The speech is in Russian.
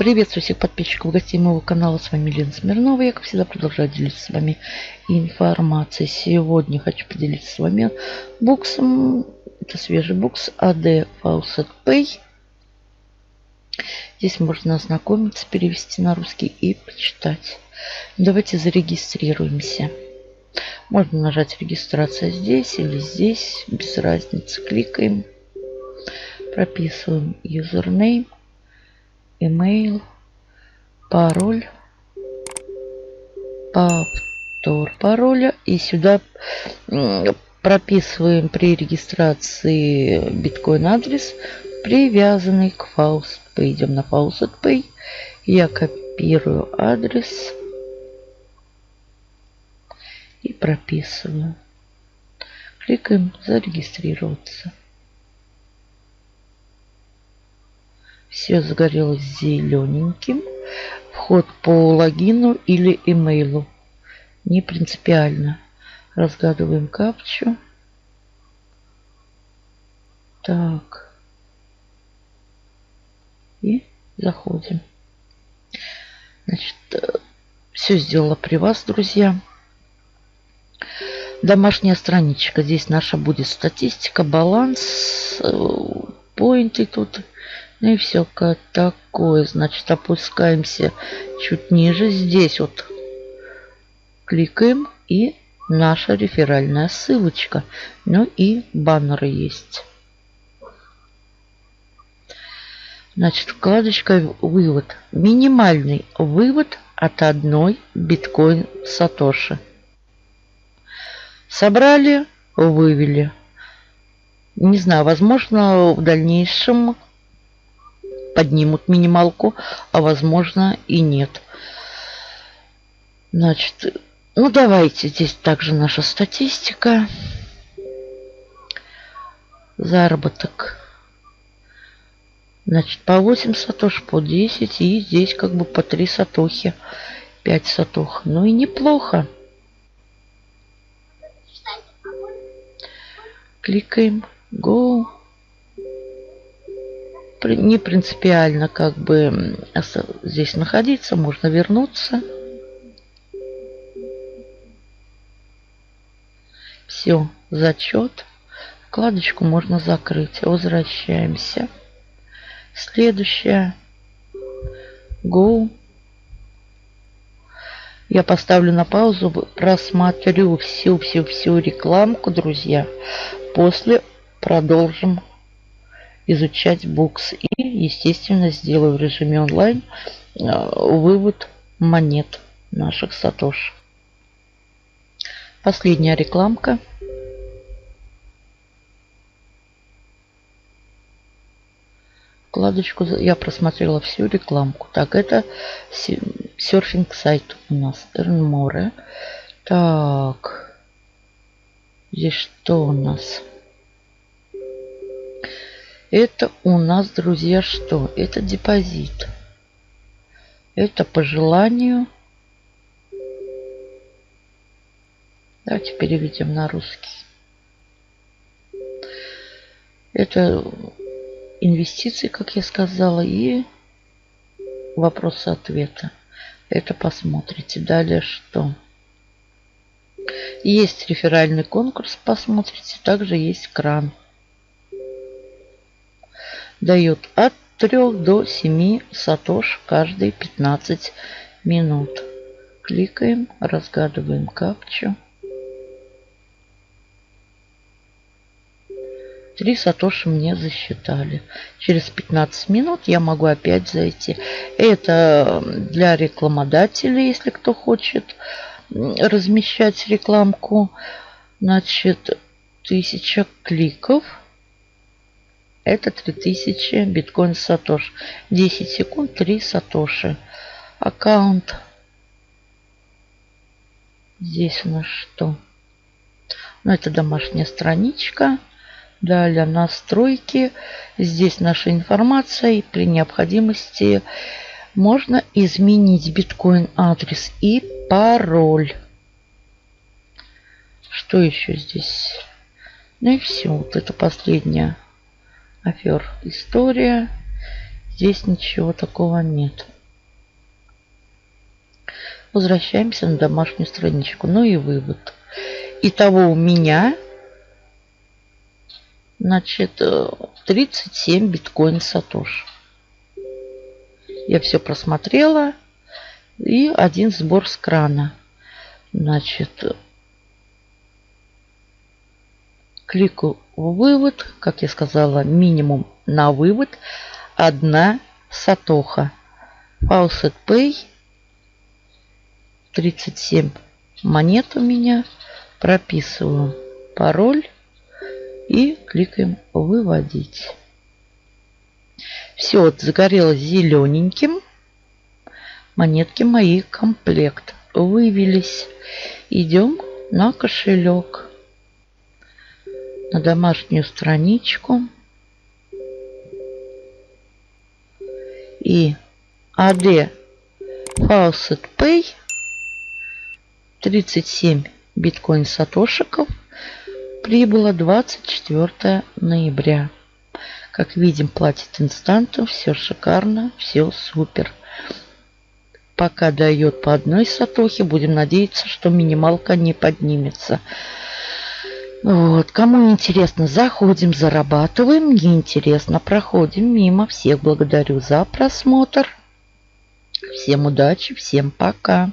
Приветствую всех подписчиков гостей моего канала. С вами Лена Смирнова. Я, как всегда, продолжаю делиться с вами информацией. Сегодня хочу поделиться с вами буксом. Это свежий букс AD Faucet Pay. Здесь можно ознакомиться, перевести на русский и почитать. Давайте зарегистрируемся. Можно нажать регистрация здесь или здесь, без разницы. Кликаем, прописываем username email, пароль, повтор пароля. И сюда прописываем при регистрации биткоин адрес, привязанный к Faust Pay. Идем на Faust Pay. Я копирую адрес и прописываю. Кликаем зарегистрироваться. Все загорелось зелененьким. Вход по логину или имейлу. Не принципиально. Разгадываем капчу. Так. И заходим. Значит, э, все сделала при вас, друзья. Домашняя страничка. Здесь наша будет статистика, баланс, э, поинты тут ну и все такое. Значит, опускаемся чуть ниже. Здесь вот кликаем и наша реферальная ссылочка. Ну и баннеры есть. Значит, вкладочка «Вывод». Минимальный вывод от одной биткоин Сатоши. Собрали, вывели. Не знаю, возможно, в дальнейшем поднимут минималку, а возможно и нет. Значит, ну давайте, здесь также наша статистика. Заработок. Значит, по 8 сатош, по 10 и здесь как бы по 3 сатохи. 5 сатох. Ну и неплохо. Кликаем. Go не принципиально как бы здесь находиться, можно вернуться. Все, зачет. Вкладочку можно закрыть. Возвращаемся. Следующая. Go. Я поставлю на паузу, просмотрю всю-всю-всю рекламку, друзья. После продолжим изучать букс. И, естественно, сделаю в режиме онлайн э, вывод монет наших сатош. Последняя рекламка. Вкладочку я просмотрела всю рекламку. Так, это серфинг сайт у нас. More. Так. Здесь что у нас? Это у нас, друзья, что? Это депозит. Это по желанию. Давайте переведем на русский. Это инвестиции, как я сказала, и вопросы-ответы. Это посмотрите. Далее что? Есть реферальный конкурс, посмотрите. Также есть кран дает от 3 до 7 сатош каждые 15 минут. Кликаем, разгадываем капчу. 3 сатоши мне засчитали. Через 15 минут я могу опять зайти. Это для рекламодателей, если кто хочет размещать рекламку. Значит, 1000 кликов – это 3000 биткоин сатош. 10 секунд 3 сатоши. Аккаунт. Здесь у нас что? Ну, это домашняя страничка. Далее настройки. Здесь наша информация. И при необходимости можно изменить биткоин адрес и пароль. Что еще здесь? Ну и все. Вот это последняя афер история. Здесь ничего такого нет. Возвращаемся на домашнюю страничку. Ну и вывод. Итого у меня значит 37 биткоин сатош. Я все просмотрела. И один сбор с крана. Значит, кликаю вывод. Как я сказала, минимум на вывод. Одна сатоха. Faucet Pay. 37 монет у меня. Прописываю пароль. И кликаем выводить. Все, вот загорелось зелененьким монетки мои комплект вывелись. Идем на кошелек, на домашнюю страничку. И AD Faucet Pay 37 биткоин сатошиков прибыло 24 ноября. Как видим, платит инстантом, все шикарно, все супер пока дает по одной сатохе. Будем надеяться, что минималка не поднимется. Вот. Кому интересно, заходим, зарабатываем. Не интересно, проходим мимо. Всех благодарю за просмотр. Всем удачи, всем пока.